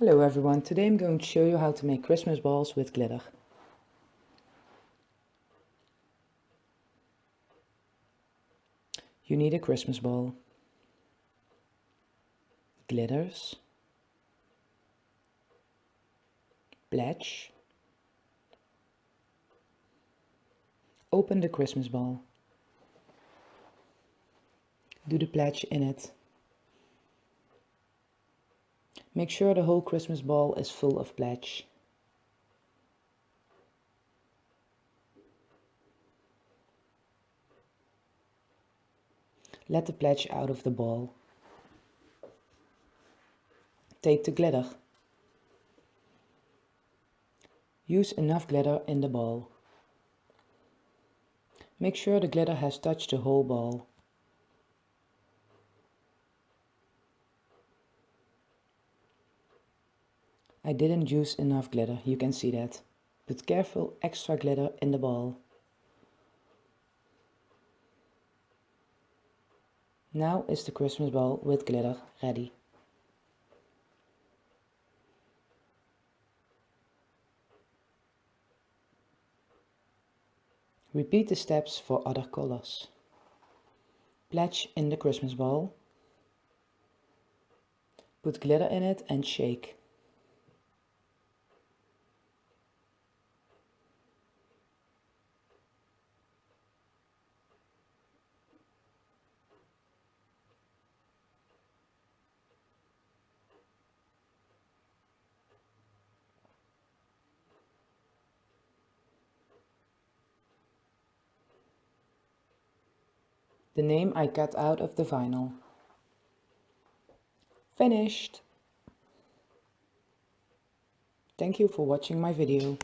Hello everyone, today I'm going to show you how to make Christmas balls with glitter. You need a Christmas ball, glitters, pledge, open the Christmas ball, do the pledge in it Make sure the whole Christmas ball is full of pledge. Let the pledge out of the ball. Take the glitter. Use enough glitter in the ball. Make sure the glitter has touched the whole ball. I didn't use enough glitter, you can see that. Put careful extra glitter in the ball. Now is the Christmas ball with glitter ready. Repeat the steps for other colors. Pledge in the Christmas ball. Put glitter in it and shake. The name I cut out of the vinyl. Finished! Thank you for watching my video.